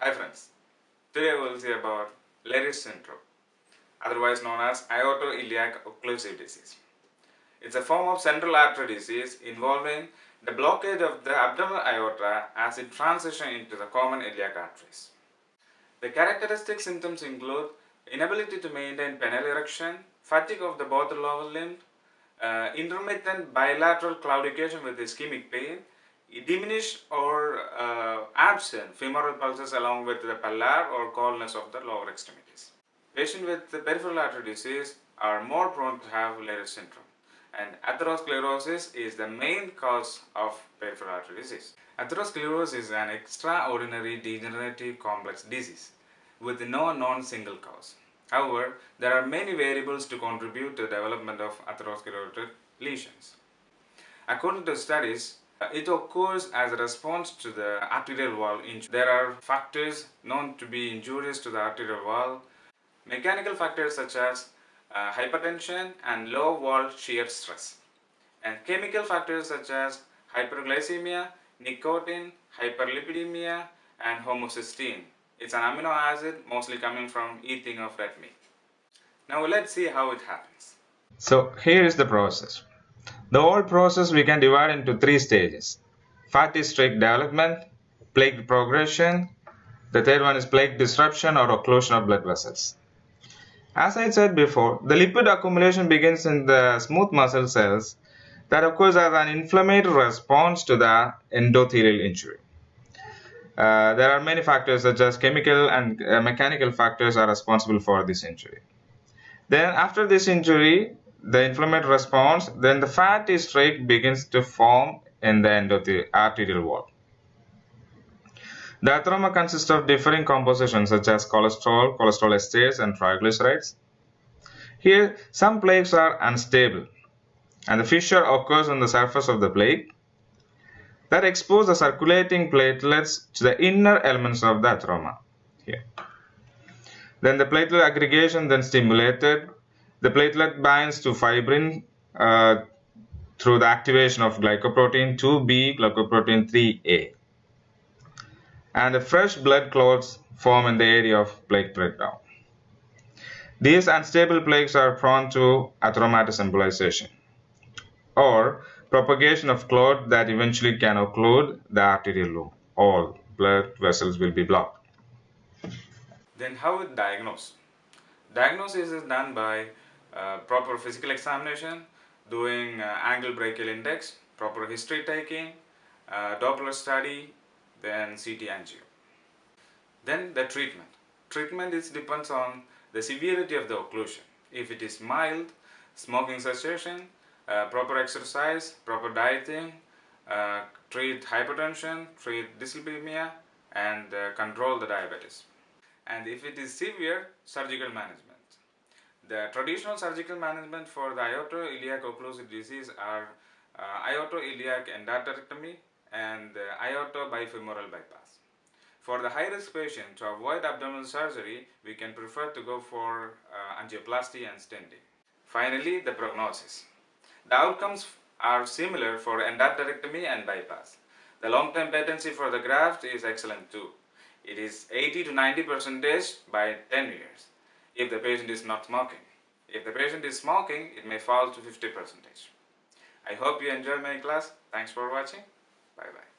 Hi friends, today we will see about Leriche syndrome, otherwise known as aortoiliac occlusive disease. It's a form of central artery disease involving the blockage of the abdominal aorta as it transitions into the common iliac arteries. The characteristic symptoms include inability to maintain penile erection, fatigue of the both lower limb, uh, intermittent bilateral claudication with ischemic pain, diminished or uh, absent femoral pulses along with the pallor or coldness of the lower extremities. Patients with peripheral artery disease are more prone to have Leriche syndrome and atherosclerosis is the main cause of peripheral artery disease. Atherosclerosis is an extraordinary degenerative complex disease with no known single cause. However, there are many variables to contribute to the development of atherosclerotic lesions. According to studies, it occurs as a response to the arterial wall injury. There are factors known to be injurious to the arterial wall, mechanical factors such as uh, hypertension and low wall shear stress, and chemical factors such as hyperglycemia, nicotine, hyperlipidemia, and homocysteine. It's an amino acid mostly coming from eating of red meat. Now let's see how it happens. So here is the process. The whole process we can divide into three stages. Fatty streak development, plaque progression, the third one is plaque disruption or occlusion of blood vessels. As I said before, the lipid accumulation begins in the smooth muscle cells that occurs as an inflammatory response to the endothelial injury. Uh, there are many factors such as chemical and uh, mechanical factors are responsible for this injury. Then after this injury, the inflammatory response, then the fatty streak begins to form in the end of the arterial wall. The atheroma consists of differing compositions such as cholesterol, cholesterol esters, and triglycerides. Here, some plaques are unstable, and the fissure occurs on the surface of the plaque that expose the circulating platelets to the inner elements of the atheroma. Here. Then the platelet aggregation then stimulated the platelet binds to fibrin uh, through the activation of glycoprotein 2b, glycoprotein 3a. And the fresh blood clots form in the area of plaque breakdown. These unstable plaques are prone to atheromatous embolization or propagation of clot that eventually can occlude the arterial loop. All blood vessels will be blocked. Then how is diagnose? Diagnosis is done by proper physical examination, doing uh, ankle brachial index, proper history taking, uh, Doppler study, then CT angio. Then the treatment. Treatment is depends on the severity of the occlusion. If it is mild, smoking cessation, uh, proper exercise, proper dieting, uh, treat hypertension, treat dyslipidemia, and uh, control the diabetes. And if it is severe, surgical management. The traditional surgical management for the aortoiliac occlusive disease are uh, aortoiliac endarterectomy and uh, aorto bifemoral bypass. For the high-risk patient, to avoid abdominal surgery, we can prefer to go for uh, angioplasty and stenting. Finally, the prognosis. The outcomes are similar for endarterectomy and bypass. The long-term patency for the graft is excellent too. It is 80 to 90 percentage by 10 years if the patient is not smoking. If the patient is smoking, it may fall to 50 percentage. I hope you enjoy my class. Thanks for watching. Bye bye.